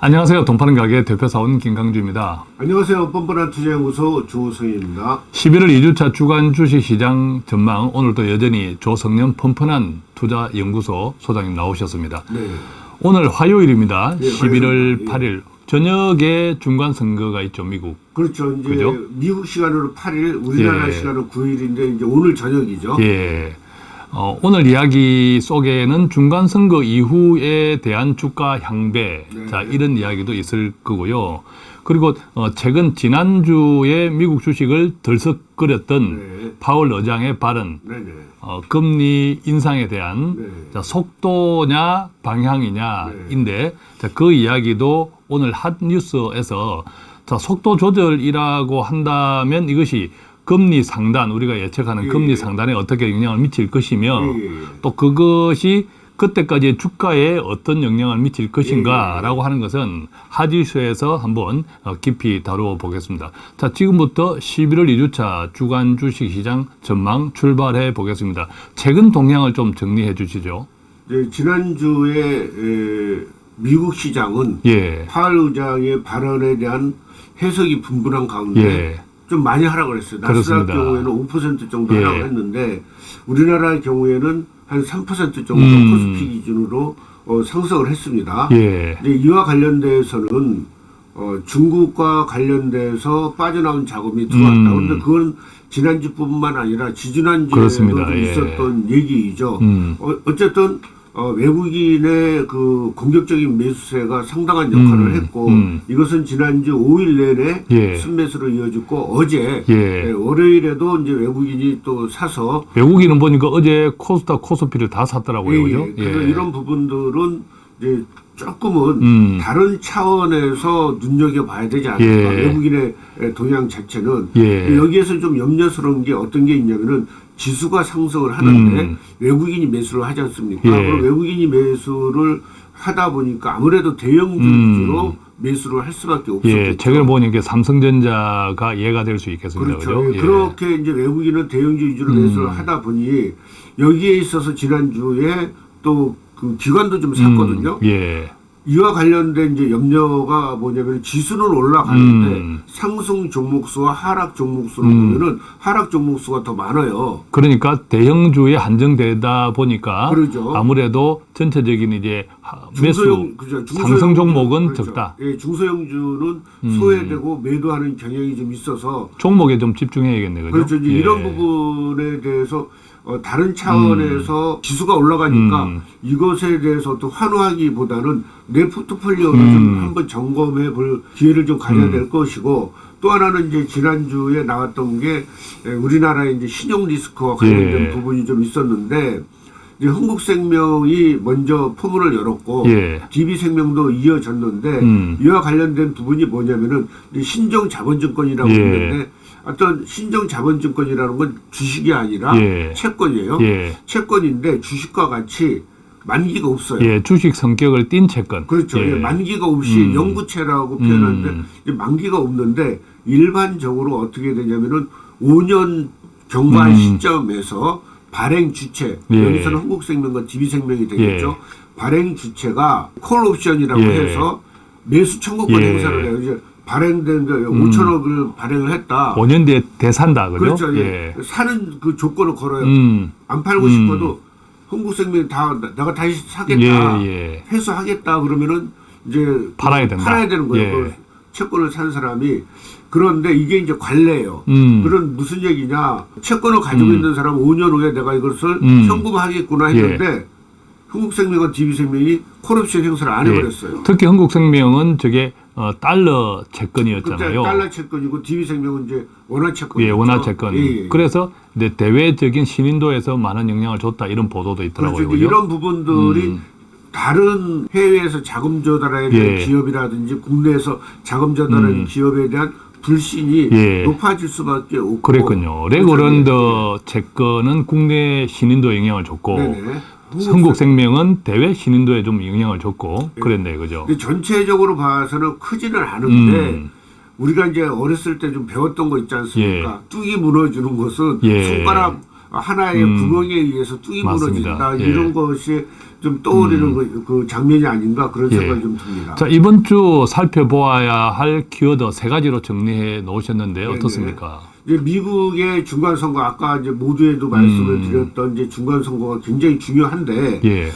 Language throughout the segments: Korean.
안녕하세요. 돈 파는 가게 대표사원 김강주입니다. 안녕하세요. 뻔뻔한 투자연구소 조성입니다. 11월 2주차 주간 주식시장 전망 오늘도 여전히 조성년 뻔뻔한 투자연구소 소장님 나오셨습니다. 네. 오늘 화요일입니다. 네, 11월 화요일입니다. 8일 저녁에 중간 선거가 있죠, 미국. 그렇죠. 이제 그죠? 미국 시간으로 8일, 우리나라 예. 시간으로 9일인데 이제 오늘 저녁이죠. 예. 어, 오늘 이야기 속에는 중간 선거 이후에 대한 주가 향배, 네. 자 이런 이야기도 있을 거고요. 그리고 어, 최근 지난주에 미국 주식을 들썩거렸던 네. 파월 의장의 발언, 네네. 어, 금리 인상에 대한 네. 자, 속도냐 방향이냐인데 네. 자, 그 이야기도 오늘 핫 뉴스에서 자, 속도 조절이라고 한다면 이것이 금리 상단 우리가 예측하는 예, 금리 예. 상단에 어떻게 영향을 미칠 것이며 예, 예, 예. 또 그것이 그때까지의 주가에 어떤 영향을 미칠 것인가라고 하는 것은 하지수에서 한번 어, 깊이 다루어 보겠습니다. 자, 지금부터 11월 2주차 주간 주식 시장 전망 출발해 보겠습니다. 최근 동향을 좀 정리해 주시죠. 이제 지난주에 에, 미국 시장은 예. 파월 의장의 발언에 대한 해석이 분분한 가운데 예. 좀 많이 하락을 했어요. 나스닥. 경우에는 5% 정도 예. 하락을 했는데 우리나라의 경우에는 한 3% 정도 음. 코스피 기준으로 어, 상승을 했습니다. 예. 이제 이와 관련돼서는 어, 중국과 관련돼서 빠져나온 자금이 들어왔다. 음. 그런데 그건 지난주뿐만 아니라 지지난주에도 예. 있었던 얘기이죠. 음. 어, 어쨌든 어, 외국인의 그 공격적인 매수세가 상당한 역할을 음. 했고 음. 이것은 지난주 5일 내내 예. 순매수로 이어졌고 어제 예. 예, 월요일에도 이제 외국인이 또 사서 외국인은 보니까 어제 코스닥 코스피를 다 샀더라고요. 그죠? 예, 그래서 이런 부분들은 이제 조금은 음. 다른 차원에서 눈여겨봐야 되지 않을까. 예. 외국인의 동향 자체는 예. 여기에서 좀 염려스러운 게 어떤 게 있냐면은 지수가 상승을 하는데 음. 외국인이 매수를 하지 않습니까? 예. 그럼 외국인이 매수를 하다 보니까 아무래도 대형주 음. 위주로 매수를 할 수밖에 없었겠죠. 예, 최근에 보니까 삼성전자가 예가 될 수 있겠습니다. 그렇죠. 그죠? 예, 그렇게 이제 외국인은 대형주 위주로 음. 매수를 하다 보니 여기에 있어서 지난주에 또 그 기관도 좀 샀거든요. 음, 예. 이와 관련된 이제 염려가 뭐냐면 지수는 올라가는데 음. 상승 종목수와 하락 종목수로 음. 보면은 하락 종목수가 더 많아요. 그러니까 대형주에 한정되다 보니까 그러죠. 아무래도 전체적인 이제 하- 매수 중소형 그죠. 중소형 상승 종목은 그렇죠. 적다. 예, 중소형주는 음. 소외되고 매도하는 경향이 좀 있어서 종목에 좀 집중해야겠네, 그죠? 그렇죠. 이제 예. 이런 부분에 대해서 어, 다른 차원에서 지수가 올라가니까 음. 이것에 대해서 또 환호하기보다는 내 포트폴리오를 음. 좀 한번 점검해 볼 기회를 좀 가져야 음. 될 것이고 또 하나는 이제 지난주에 나왔던 게 에, 우리나라의 이제 신용 리스크와 관련된 예. 부분이 좀 있었는데 이제 흥국생명이 먼저 포문을 열었고 예. DB생명도 이어졌는데 음. 이와 관련된 부분이 뭐냐면은 이제 신정 자본증권이라고 예. 있는데 어떤 신정 자본증권이라는 건 주식이 아니라 예. 채권이에요. 예. 채권인데 주식과 같이 만기가 없어요. 예, 주식 성격을 띈 채권. 그렇죠. 예. 예, 만기가 없이 음. 영구채라고 표현하는데 음. 만기가 없는데 일반적으로 어떻게 되냐면은 5년 경과한 음. 시점에서 발행 주체 예. 여기서는 한국생명과 DB생명이 되겠죠. 예. 발행 주체가 콜 옵션이라고 예. 해서 매수 청구권 예. 행사를 해요. 이제 발행된 거 음. 5천억을 발행을 했다. 5년 뒤에 대산다, 그죠? 그렇죠. 예. 사는 그 조건을 걸어요. 음. 안 팔고 음. 싶어도 흥국생명이 다 나- 내가 다시 사겠다. 예, 예. 회수하겠다 그러면은 이제 팔아야 된다. 팔아야 되는 거예요. 예. 그 채권을 산 사람이 그런데 이게 이제 관례예요. 음. 그런 무슨 얘기냐? 채권을 가지고 음. 있는 사람은 5년 후에 내가 이것을 음. 예. 현금하겠구나 했는데 흥국생명과 DB생명이 콜옵션 행사를 안 해버렸어요. 특히 한국생명은 저게 어, 달러 채권이었잖아요. 달러 채권이고 DB생명은 이제 원화 채권. 예, 원화 채권. 예, 예. 그래서 이제 대외적인 신인도에서 많은 영향을 줬다 이런 보도도 있더라고요. 그렇죠. 이런 부분들이 음. 다른 해외에서 자금 조달하는 예. 기업이라든지 국내에서 자금 조달하는 음. 기업에 대한 불신이 예. 높아질 수밖에 없고 그랬군요. 레고랜드 채권은 국내 신인도에 영향을 줬고 네네. 한국생명은 대외 신인도에 좀 영향을 줬고 예. 그랬네, 그죠? 전체적으로 봐서는 크지는 않은데 음. 우리가 이제 어렸을 때 좀 배웠던 거 있지 않습니까? 뚝이 무너지는 것은 예. 손가락 하나의 음. 구멍에 의해서 뚝이 맞습니다. 무너진다 예. 이런 것이 좀 떠오르는 그, 그 장면이 아닌가 그런 예. 생각이 좀 듭니다. 자, 이번 주 살펴보아야 할 키워드 세 가지로 정리해 놓으셨는데 네네. 어떻습니까? 미국의 중간 선거 아까 이제 모두에도 말씀을 음. 드렸던 이제 중간 선거가 굉장히 중요한데 예.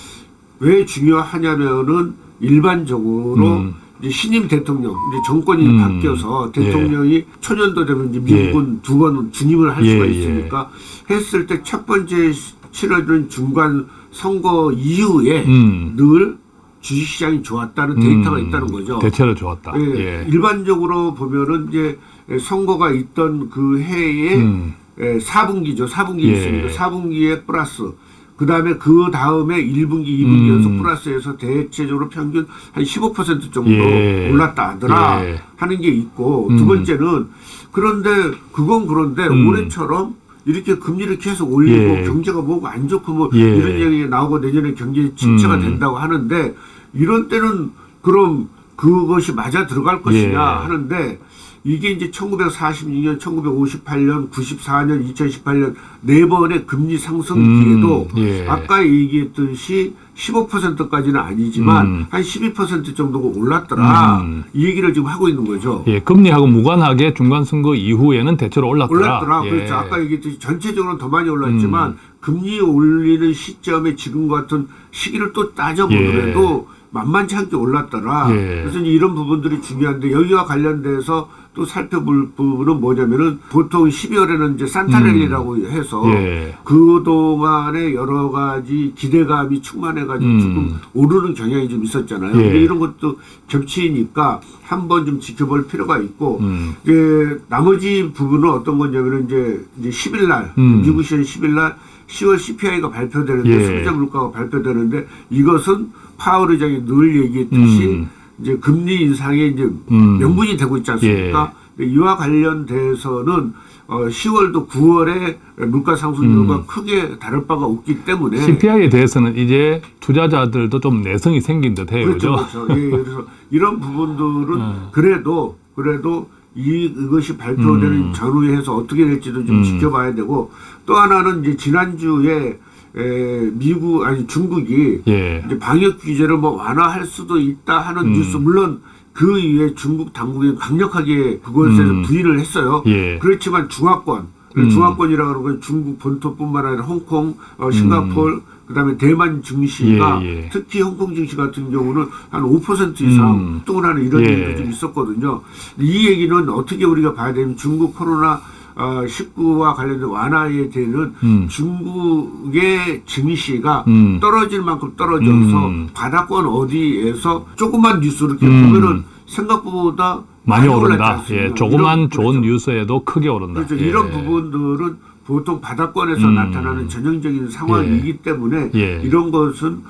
왜 중요하냐면은 일반적으로 음. 이제 신임 대통령 이제 정권이 음. 바뀌어서 대통령이 초년도 되면 이제 예. 미국은 두번 준임을 할 예, 수가 예. 있으니까 했을 때 첫 번째 시- 치러지는 중간 선거 이후에 음. 늘 주식시장이 좋았다는 데이터가 음, 있다는 거죠. 대체로 좋았다. 예, 예. 일반적으로 보면은 이제 선거가 있던 그 해에 음. 예, 4분기죠. 4분기 예. 있습니다. 4분기에 플러스. 그 다음에 그 다음에 1분기, 2분기 음. 연속 플러스해서 대체적으로 평균 한 15% 정도 예. 올랐다 하더라 예. 하는 게 있고 음. 두 번째는 그런데 그건 그런데 음. 올해처럼 이렇게 금리를 계속 올리고 예. 경제가 뭐고 안 좋고 뭐 예. 이런 얘기가 나오고 내년에 경제 침체가 음. 된다고 하는데 이런 때는 그럼 그것이 맞아 들어갈 것이냐 예. 하는데 이게 이제 1946년, 1958년, 94년, 2018년 네 번의 금리 상승기에도 음, 예. 아까 얘기했듯이 15%까지는 아니지만 음. 한12% 정도가 올랐더라. 음. 이 얘기를 지금 하고 있는 거죠. 예, 금리하고 무관하게 중간 선거 이후에는 대체로 올랐더라. 올랐더라. 예. 그렇죠. 아까 얘기했듯이 전체적으로는 더 많이 올랐지만 음. 금리 올리는 시점에 지금 같은 시기를 또 따져보더라도 만만치 않게 올랐더라. 예. 그래서 이런 부분들이 중요한데 여기와 관련돼서 또 살펴볼 부분은 뭐냐면은 보통 12월에는 이제 산타렐리라고 해서 음. 예. 그동안에 여러 가지 기대감이 충만해가지고 음. 조금 오르는 경향이 좀 있었잖아요. 예. 근데 이런 것도 겹치니까 한번 좀 지켜볼 필요가 있고 음. 이제 나머지 부분은 어떤 거냐면은 이제 이제 10일 날 음. 미국 시간 10일 날 10월 CPI가 발표되는데 예. 소비자 물가가 발표되는데 이것은 파월 의장이 늘 얘기했듯이 음. 이제 금리 인상의 이제 음. 명분이 되고 있지 않습니까? 근데 이와 관련돼서는 어 10월도 9월에 물가 상승률과 음. 크게 다를 바가 없기 때문에 CPI에 대해서는 이제 투자자들도 좀 내성이 생긴 듯해요. 그렇죠? 그렇죠. 예, 그래서 이런 부분들은 음. 그래도 그래도 이 이것이 발표되는 음. 전후에서 어떻게 될지도 좀 음. 지켜봐야 되고 또 하나는 이제 지난주에 에, 미국 아니 중국이 예. 이제 방역 규제를 뭐 완화할 수도 있다 하는 음. 뉴스 물론 그 이후에 중국 당국이 강력하게 그것에 음. 부인을 했어요. 예. 그렇지만 중화권 음. 중화권이라고 하는 건 중국 본토뿐만 아니라 홍콩, 어, 싱가포르, 그다음에 대만 증시가 음. 예, 예. 특히 홍콩 증시 같은 경우는 한 5% 이상 음. 뚱을 하는 이런 예. 얘기도 좀 있었거든요. 이 얘기는 어떻게 우리가 봐야 되면 중국 코로나 어, 19와 관련된 완화에 되는 음. 중국의 증시가 음. 떨어질 만큼 떨어져서 음. 바닥권 어디에서 조그만 뉴스를 이렇게 음. 보면은 생각보다 많이 올랐지 오른다. 예, 조그만 이런- 좋은 그렇죠. 뉴스에도 크게 오른다. 그렇죠. 예. 이런 부분들은 보통 바닥권에서 음. 나타나는 전형적인 상황이기 때문에 예. 이런 것은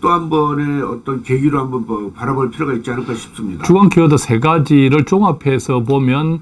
또 한 번의 어떤 계기로 한번 뭐 바라볼 필요가 있지 않을까 싶습니다. 주간 키워드 세 가지를 종합해서 보면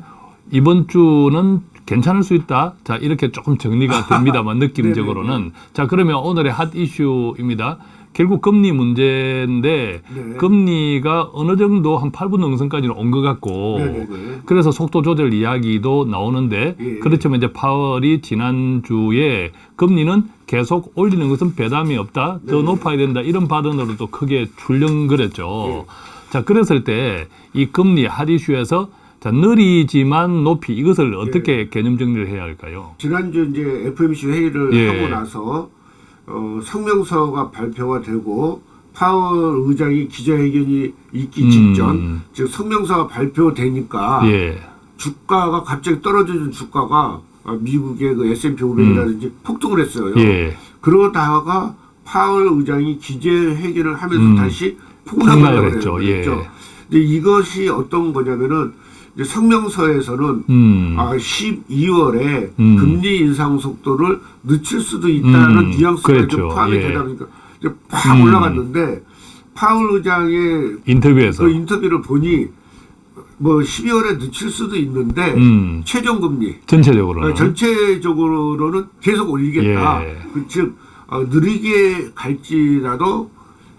이번 주는 괜찮을 수 있다. 자, 이렇게 조금 정리가 됩니다만 느낌적으로는. 자, 그러면 오늘의 핫 이슈입니다. 결국 금리 문제인데 네. 금리가 어느 정도 한 8분 능선까지는 온 것 같고 네네네. 그래서 속도 조절 이야기도 나오는데 예. 그렇지만 이제 파월이 지난주에 금리는 계속 올리는 것은 배담이 없다. 더 네. 높아야 된다. 이런 발언으로도 크게 출렁거렸죠. 예. 자, 그랬을 때 이 금리 핫 이슈에서 자, 느리지만 높이 이것을 어떻게 개념 정리를 해야 할까요? 지난주 이제 FMC 회의를 예. 하고 나서 어, 성명서가 발표가 되고 파월 의장이 기자회견이 있기 음. 직전 즉 성명서가 발표되니까 예. 주가가 갑자기 떨어지는 주가가 어, 미국의 그 S&P 500이라든지 폭등을 했어요. 음. 예. 그러다가 파월 의장이 기재회견을 하면서 음. 다시 폭락을 했죠. 예. 했죠. 근데 이것이 어떤 거냐면은 성명서에서는 음. 아 12월에 음. 금리 인상 속도를 늦출 수도 있다는 음. 뉘앙스가 그랬죠. 좀 포함이 예. 되다 보니까 이제 팍 음. 올라갔는데 파월 의장의 인터뷰에서 그 인터뷰를 보니 뭐 12월에 늦출 수도 있는데 음. 최종 금리 전체적으로는 어, 전체적으로는 계속 올리겠다. 예. 그 즉 어, 느리게 갈지라도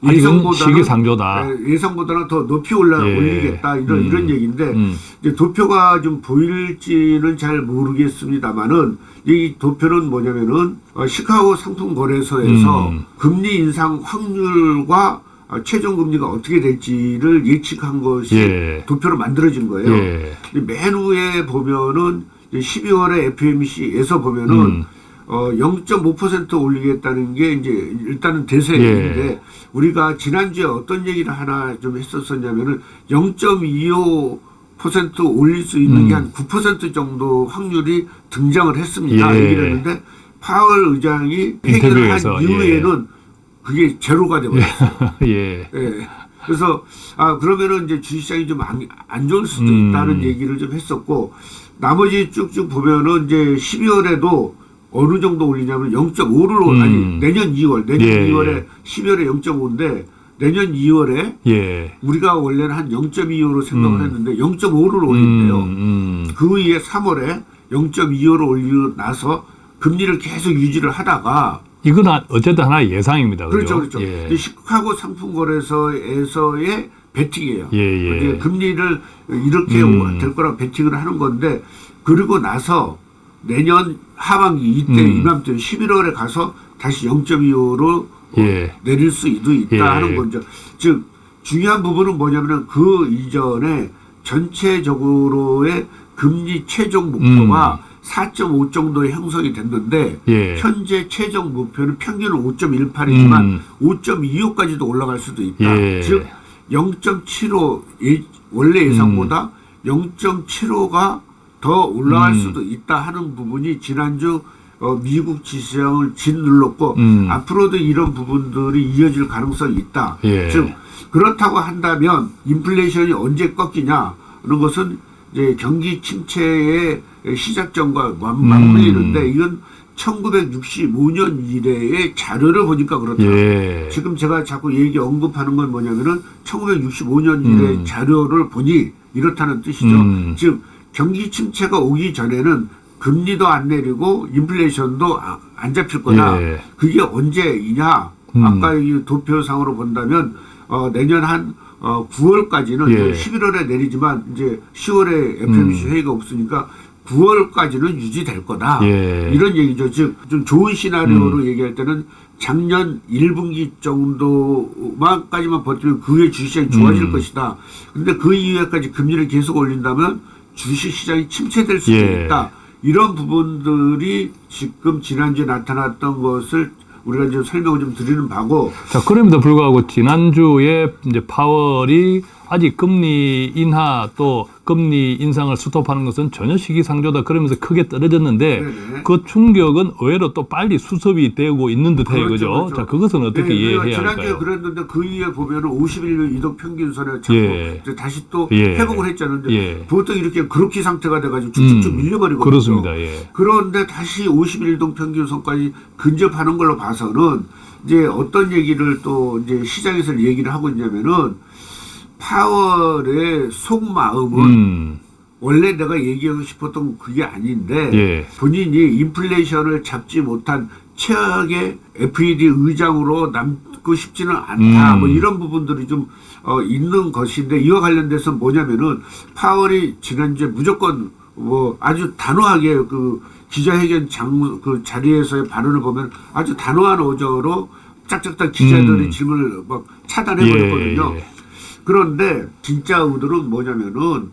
아직은 시기상조다. 예, 예상보다는 더 높이 올라 예. 올리겠다 이런 음. 이런 얘기인데 음. 이제 도표가 좀 보일지는 잘 모르겠습니다만은 이 도표는 뭐냐면은 어, 시카고 상품 거래소에서 음. 금리 인상 확률과 어, 최종 금리가 어떻게 될지를 예측한 것이 예. 도표로 만들어진 거예요. 예. 맨 위에 보면은 12월에 FMC에서 보면은 음. 어 0.5% 올리겠다는 게 이제 일단은 대세인데 예. 우리가 지난주에 어떤 얘기를 하나 좀 했었었냐면은 0.25% 올릴 수 있는 음. 게한 9% 정도 확률이 등장을 했습니다. 예. 얘기를 했는데 파월 의장이 회견을 한 인터뷰에서, 이후에는 그게 제로가 돼버렸어요. 예. 예. 그래서 아 그러면은 이제 주식시장이 좀안 좋을 수도 음. 있다는 얘기를 좀 했었고 나머지 쭉쭉 보면은 이제 12월에도 어느 정도 올리냐면 0.5를 음. 아니 내년 2월 내년 예, 2월에 예. 12월에 0.5인데 내년 2월에 예. 우리가 원래는 한 0.25로 생각을 음. 했는데 0.5를 올린대요. 음, 음. 그 위에 3월에 0.25를 올리고 나서 금리를 계속 유지를 하다가 이건 아- 어쨌든 하나의 예상입니다. 그렇죠, 그죠? 그렇죠. 예. 시카고 상품거래소에서의 베팅이에요. 예, 예. 금리를 이렇게 음. 될 거라고 베팅을 하는 건데 그리고 나서 내년 하반기 이때 음. 이맘때 11월에 가서 다시 0.25로 예. 내릴 수도 있다 예. 하는 거죠. 즉 중요한 부분은 뭐냐면은 그 이전에 전체적으로의 금리 최종 목표가 4.5 정도의 형성이 됐는데 음. 예. 현재 최종 목표는 평균은 5.18이지만 음. 5.25까지도 올라갈 수도 있다. 예. 즉0.75 예, 원래 예상보다 0.75가 더 올라갈 음. 수도 있다 하는 부분이 지난주 어, 미국 지수장을 짓눌렀고 음. 앞으로도 이런 부분들이 이어질 가능성이 있다. 예. 즉 그렇다고 한다면 인플레이션이 언제 꺾이냐 하는 것은 이제 경기 침체의 시작점과 맞- 음. 맞물리는데 이건 1965년 이래의 자료를 보니까 그렇다. 예. 지금 제가 자꾸 얘기 언급하는 건 뭐냐면은 1965년 이래 음. 자료를 보니 이렇다는 뜻이죠. 음. 즉 경기 침체가 오기 전에는 금리도 안 내리고 인플레이션도 아- 안 잡힐 거다. 예. 그게 언제이냐? 음. 아까 이 도표상으로 본다면 어, 내년 한 어, 9월까지는 예. 11월에 내리지만 이제 10월에 FMC 음. 회의가 없으니까 9월까지는 유지될 거다. 예. 이런 얘기죠. 즉 좀 좋은 시나리오로 얘기할 때는 작년 1분기 정도만까지만 버티면 그 후에 주식시장이 좋아질 음. 것이다. 근데 그 이후에까지 금리를 계속 올린다면 주식시장이 침체될 수도 예. 있다. 이런 부분들이 지금 지난주에 나타났던 것을 우리가 이제 설명을 좀 드리는 바고 자, 그럼에도 불구하고 지난주에 이제 파월이 아직 금리 인하 또 금리 인상을 스톱하는 것은 전혀 시기상조다 그러면서 크게 떨어졌는데 네네. 그 충격은 의외로 또 빨리 수습이 되고 있는 듯해요. 그렇죠? 그렇죠. 자, 그것은 어떻게 네, 이해해야 우리가 지난주에 할까요? 그랬는데 그 이후에 보면은 51년 이동 평균선에 자꾸 예. 다시 또 예. 회복을 했잖아요. 예. 보통 이렇게 그렇게 상태가 돼가지고 쭉쭉쭉 음, 밀려버리거든요. 그렇습니다. 예. 그런데 다시 51동 평균선까지 근접하는 걸로 봐서는 이제 어떤 얘기를 또 이제 시장에서 얘기를 하고 있냐면은 파월의 속마음은 음. 원래 내가 얘기하고 싶었던 그게 아닌데 예. 본인이 인플레이션을 잡지 못한 최악의 FED 의장으로 남고 싶지는 않다. 음. 뭐 이런 부분들이 좀 어, 있는 것인데 이와 관련돼서 뭐냐면은 파월이 지난주에 무조건 뭐 아주 단호하게 그 기자회견 장 그 자리에서의 발언을 보면 아주 단호한 어조로 짝짝짝 기자들의 음. 질문을 막 차단해 버렸거든요. 예, 예. 그런데 진짜 의도는 뭐냐면은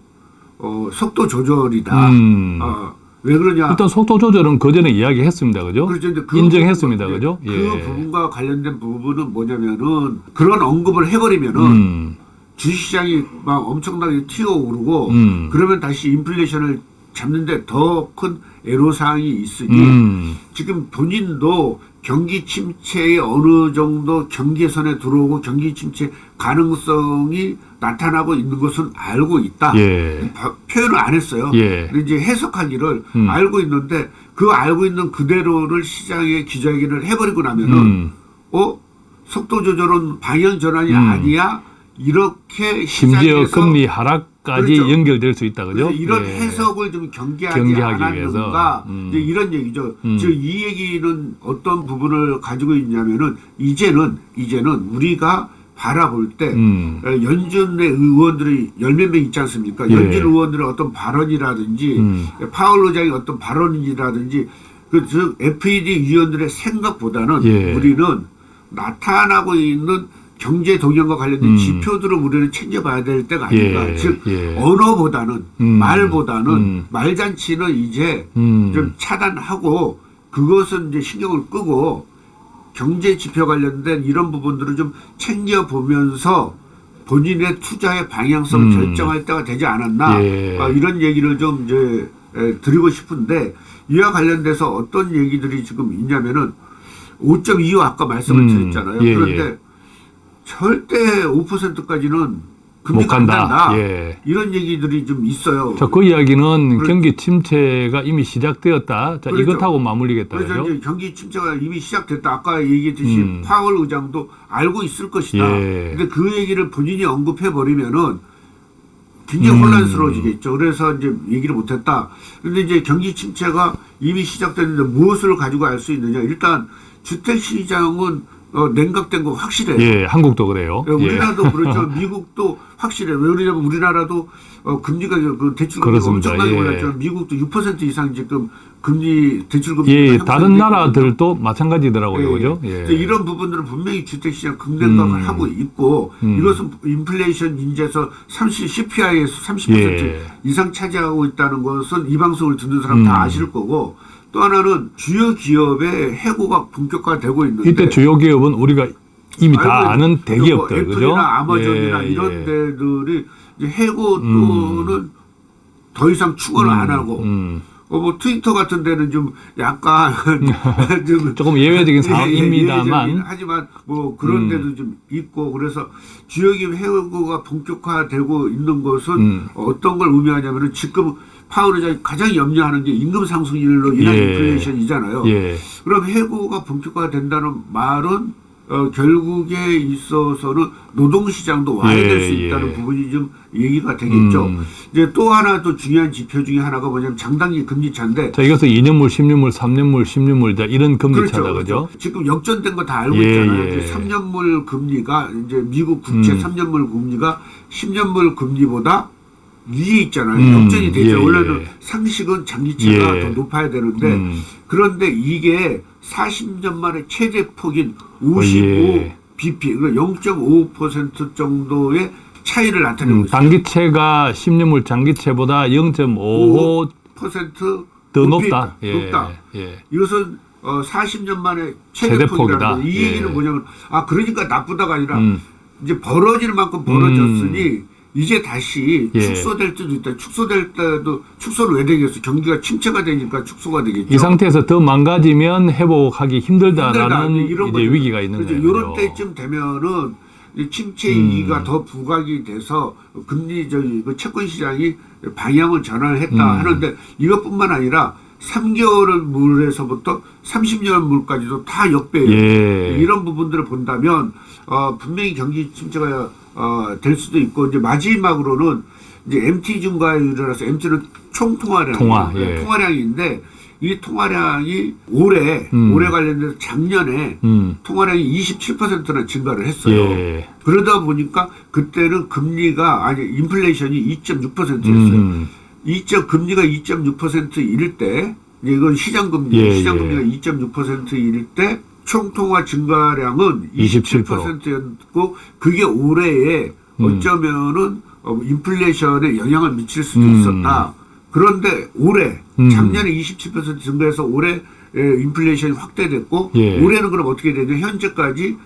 어, 속도 조절이다. 음. 어, 왜 그러냐? 일단 속도 조절은 그 전에 이야기했습니다. 그죠? 그렇죠. 그 인정했습니다. 부분, 그죠? 그 예. 부분과 관련된 부분은 뭐냐면은 그런 언급을 해버리면은 음. 주식시장이 막 엄청나게 튀어오르고 음. 그러면 다시 인플레이션을 잡는데 더 큰 애로사항이 있으니 음. 지금 본인도 경기 침체에 어느 정도 경계선에 들어오고 경기 침체 가능성이 나타나고 있는 것은 알고 있다. 예. 바- 표현을 안 했어요. 예. 근데 이제 해석하기를 음. 알고 있는데 그 알고 있는 그대로를 시장에 기자회견을 해버리고 나면은 음. 어 속도 조절은 방향 전환이 음. 아니야 이렇게 심지어 금리 하락까지 그렇죠. 연결될 수 있다. 그죠? 이런 예. 해석을 좀 경계하지 경계하기 않았는가 위해서. 음. 이제 이런 얘기죠. 음. 즉이 얘기는 어떤 부분을 가지고 있냐면은 이제는 이제는 우리가 바라볼 때 음. 어, 연준의 의원들이 열몇 명 있지 않습니까? 예. 연준 의원들의 어떤 발언이라든지 음. 파월 의장의 어떤 발언이라든지 그즉 FED 위원들의 생각보다는 예. 우리는 나타나고 있는 경제 동향과 관련된 음. 지표들을 우리는 챙겨봐야 될 때가 아닌가. 예. 즉 예. 언어보다는 음. 말보다는 음. 말잔치는 이제 음. 좀 차단하고 그것은 이제 신경을 끄고 경제 지표 관련된 이런 부분들을 좀 챙겨 보면서 본인의 투자의 방향성을 음. 결정할 때가 되지 않았나 예. 어, 이런 얘기를 좀 이제 에, 드리고 싶은데 이와 관련돼서 어떤 얘기들이 지금 있냐면은 5.25 아까 말씀을 음. 드렸잖아요. 예, 그런데 예. 절대 5%까지는 금리가 못 간다. 안 된다. 예. 이런 얘기들이 좀 있어요. 자, 그 이야기는 그래- 경기 침체가 이미 시작되었다. 자, 그렇죠. 이것하고 마무리겠다. 그래서? 이제 경기 침체가 이미 시작됐다. 아까 얘기했듯이 음. 파월 의장도 알고 있을 것이다. 예. 근데 그 얘기를 본인이 언급해 버리면은 굉장히 음. 혼란스러워지겠죠. 그래서 이제 얘기를 못 했다. 그런데 이제 경기 침체가 이미 시작됐는데 무엇을 가지고 알 수 있느냐? 일단 주택 시장은 어, 냉각된 거 확실해요. 예, 한국도 그래요. 예, 예. 우리나라도 그렇죠. 미국도 확실해. 왜 그러냐면 우리나라도 어, 금리가 그 대출 금리가 그렇습니다. 엄청나게 예. 올랐지만 미국도 6% 이상 지금 금리 대출 금리 예, 다른 나라들도 마찬가지더라고요. 예, 그죠? 예. 예. 이제 이런 부분들은 분명히 주택시장 급냉각을 음. 하고 있고 음. 이것은 인플레이션 인재에서 30 CPI에서 30% 예. 이상 차지하고 있다는 것은 이 방송을 듣는 사람 음. 다 아실 거고 또 하나는 주요 기업의 해고가 본격화되고 있는데 이때 주요 기업은 우리가 이미 다 아는 대기업들, 뭐 그죠? 아마존이나 예, 이런 예. 데들이 이제 해고 음. 또는 더 이상 추가를 안 하고 음. 어, 뭐 트위터 같은 데는 좀 약간 좀 조금 예외적인 예, 예, 상황입니다만 예외적인 하지만 뭐 그런 음. 데도 좀 있고 그래서 주요기업 해고가 본격화되고 있는 것은 음. 어떤 걸 의미하냐면은 지금 파월 의장이 가장 염려하는 게 임금 상승률로 인한 예. 인플레이션이잖아요. 예. 그럼 해고가 본격화된다는 말은 어, 결국에 있어서는 노동시장도 와야 예, 될수 예. 있다는 부분이 좀 얘기가 되겠죠. 음. 이제 또 하나 또 중요한 지표 중에 하나가 뭐냐면 장단기 금리차인데 자, 이것은 2년물, 10년물, 3년물, 10년물 자 이런 금리 차다 그죠? 지금 역전된 거 다 알고 예, 있잖아요. 예. 이제 3년물 금리가 이제 미국 국채 음. 3년물 금리가 10년물 금리보다 위에 있잖아요. 음, 역전이 되죠. 예, 원래는 예. 상식은 장기채가 예. 더 높아야 되는데 음. 그런데 이게 40년 만에 최대 폭인 55 예. bp, 그러니까 0.5% 정도의 차이를 나타내고 음, 있어요. 단기채가 10년물 장기채보다 0.55 5%더 더 높다. 예. 높다. 예. 이것은 어, 40년 만에 최대 폭이다. 이 예. 얘기는 뭐냐면 아 그러니까 나쁘다가 아니라 음. 이제 벌어질 만큼 벌어졌으니 이제 다시 예. 축소될 때도 있다. 축소될 때도 축소를 왜 되겠어? 경기가 침체가 되니까 축소가 되겠죠. 이 상태에서 더 망가지면 회복하기 힘들다라는 힘들다. 이런 이제 거죠. 위기가 있는. 거예요. 이런 때쯤 되면은 이 침체 음. 위기가 더 부각이 돼서 금리 저기 그 채권 시장이 방향을 전환을 했다 음. 하는데 이것뿐만 아니라 3개월 물에서부터 30년 물까지도 다 역배예요. 예. 이런 부분들을 본다면 어, 분명히 경기 침체가 어, 될 수도 있고 이제 마지막으로는 이제 MT 증가율이라서 MT는 총 통화량 통화, 예. 통화량인데 이 통화량이 올해 음. 올해 관련돼서 작년에 음. 통화량이 27%나 증가를 했어요. 예. 그러다 보니까 그때는 금리가 아니 인플레이션이 2.6%였어요. 음. 2점 금리가 2.6%일 때 이건 시장 금리 예, 시장 예. 금리가 2.6%일 때 총통화 증가량은 27%. 27%였고 그게 올해에 음. 어쩌면은 어, 인플레이션에 영향을 미칠 수도 음. 있었다. 그런데 올해 음. 작년에 27% 증가해서 올해 에, 인플레이션이 확대됐고 예. 올해는 그럼 어떻게 되냐 현재까지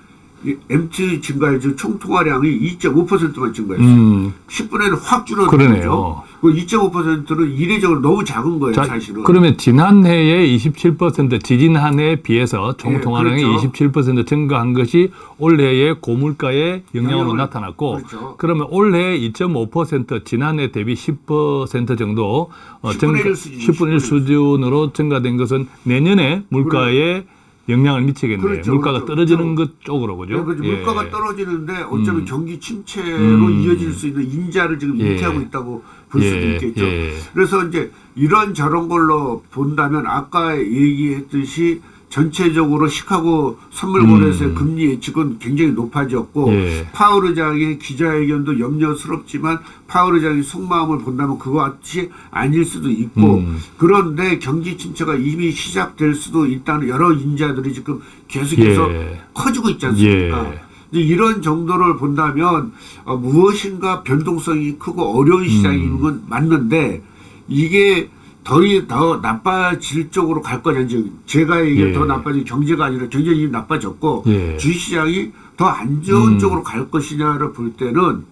이 MT 증가율 총통화량이 2.5%만 증가했어요. 음. 10분의 1을 확 줄어든 그러네요. 거죠. 그 2.5%는 이례적으로 너무 작은 거예요, 자, 사실은. 그러면 지난해에 27% 지지난해에 비해서 총통화량이 예, 그렇죠. 27% 증가한 것이 올해의 고물가의 영향으로 영향을- 나타났고 그렇죠. 그러면 올해 2.5% 지난해 대비 10% 정도 어, 10분의 증가- 1 수준, 10분의 1 수준으로 증가된 것은 내년에 물가에 영향을 미치겠네요. 그렇죠, 물가가 그렇죠. 떨어지는 것 쪽으로 그죠? 네, 그렇죠. 예. 물가가 떨어지는데 어쩌면 음. 경기 침체로 음. 이어질 수 있는 인자를 지금 예. 인태하고 있다고 볼 수도 예, 있겠죠. 예. 그래서 이제 이런 저런 걸로 본다면 아까 얘기했듯이 전체적으로 시카고 선물거래소의 음. 금리 예측은 굉장히 높아졌고 예. 파월 의장의 기자회견도 염려스럽지만 파월 의장의 속마음을 본다면 그와 같이 아닐 수도 있고 음. 그런데 경기 침체가 이미 시작될 수도 있다는 여러 인자들이 지금 계속해서 예. 커지고 있지 않습니까? 예. 이런 정도를 본다면 어, 무엇인가 변동성이 크고 어려운 시장인 음. 건 맞는데 이게 덜이 더 나빠질 쪽으로 갈 거냐지 제가 이게 예. 더 나빠질 경제가 아니라 경제는 이미 나빠졌고 예. 주식시장이 더 안 좋은 음. 쪽으로 갈 것이냐를 볼 때는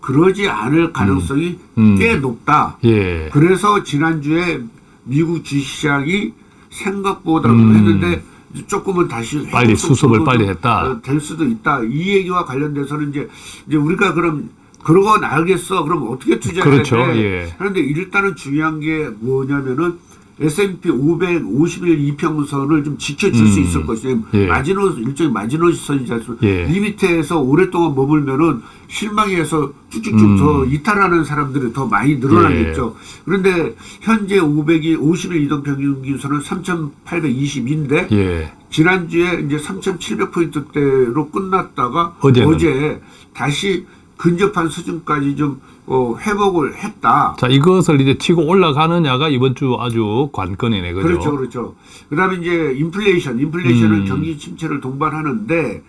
그러지 않을 가능성이 음. 꽤 높다. 예. 그래서 지난주에 미국 주식시장이 생각보다 음. 했는데 조금은 다시 빨리 수습을 빨리 했다. 어, 될 수도 있다. 이 얘기와 관련돼서는 이제 이제 우리가 그럼 그러건 알겠어. 그럼 어떻게 투자해야 그렇죠. 돼? 예. 그런데 일단은 중요한 게 뭐냐면은 S&P 550일 이평선을 좀 지켜줄 수 음. 있을 것이냐. 예. 마지노 일종의 마지노선이지 않습니까? 예. 이 밑에서 오랫동안 머물면은 실망해서 쭉쭉쭉 음. 더 이탈하는 사람들이 더 많이 늘어나겠죠. 그런데 현재 500이 50일 이동 평균 기준선은 3,820인데 예. 지난주에 이제 3,700 포인트대로 끝났다가 어제는? 어제 다시 근접한 수준까지 좀 어, 회복을 했다. 자, 이것을 이제 치고 올라가느냐가 이번 주 아주 관건이네. 그죠? 그렇죠, 그렇죠. 그다음에 이제 인플레이션, 인플레이션은 음. 경기 침체를 동반하는데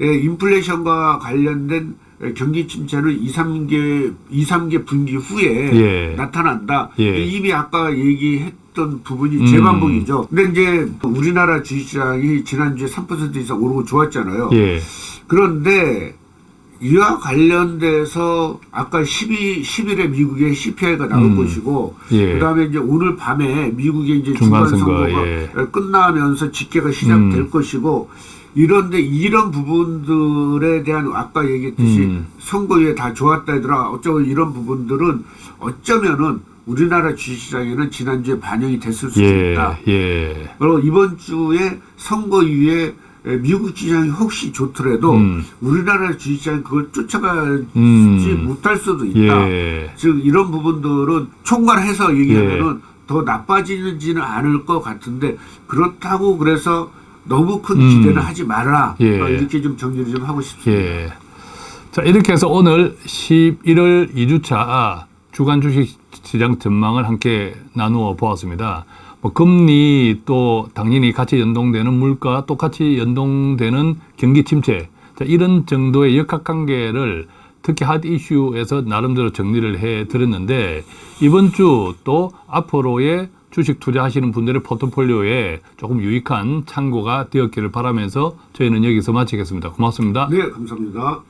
예, 인플레이션과 관련된 예, 경기 침체는 2, 3개, 2, 3개 분기 후에 예. 나타난다. 예. 이미 아까 얘기했던 부분이 음. 재반복이죠. 근데 이제 우리나라 주식시장이 지난주에 3% 이상 오르고 좋았잖아요. 예. 그런데 이와 관련돼서 아까 12, 10일에 미국의 CPI가 나올 음. 것이고 예. 그다음에 이제 오늘 밤에 미국의 이제 중간 중간 선거, 선거가 예. 끝나면서 집계가 시작될 음. 것이고 이런데 이런 부분들에 대한 아까 얘기했듯이 음. 선거에 다 좋았다 얘들아 어쩌고 이런 부분들은 어쩌면은 우리나라 주식시장에는 지난주에 반영이 됐을 수 예. 있다. 예. 그리고 이번 주에 선거 이후에 미국 주식시장이 혹시 좋더라도 음. 우리나라 주식시장이 그걸 쫓아가지 음. 못할 수도 있다. 예. 즉 이런 부분들은 총괄해서 얘기하면은 더 나빠지지는 않을 것 같은데 그렇다고 그래서 너무 큰 음. 기대는 하지 말아라. 예. 어, 이렇게 좀 정리를 좀 하고 싶습니다. 예. 자, 이렇게 해서 오늘 11월 2주차 주간 주식 시장 전망을 함께 나누어 보았습니다. 뭐 금리 또 당연히 같이 연동되는 물가 똑같이 연동되는 경기 침체 자, 이런 정도의 역학관계를 특히 핫 이슈에서 나름대로 정리를 해 드렸는데 이번 주 또 앞으로의 주식 투자하시는 분들의 포트폴리오에 조금 유익한 참고가 되었기를 바라면서 저희는 여기서 마치겠습니다. 고맙습니다. 네, 감사합니다.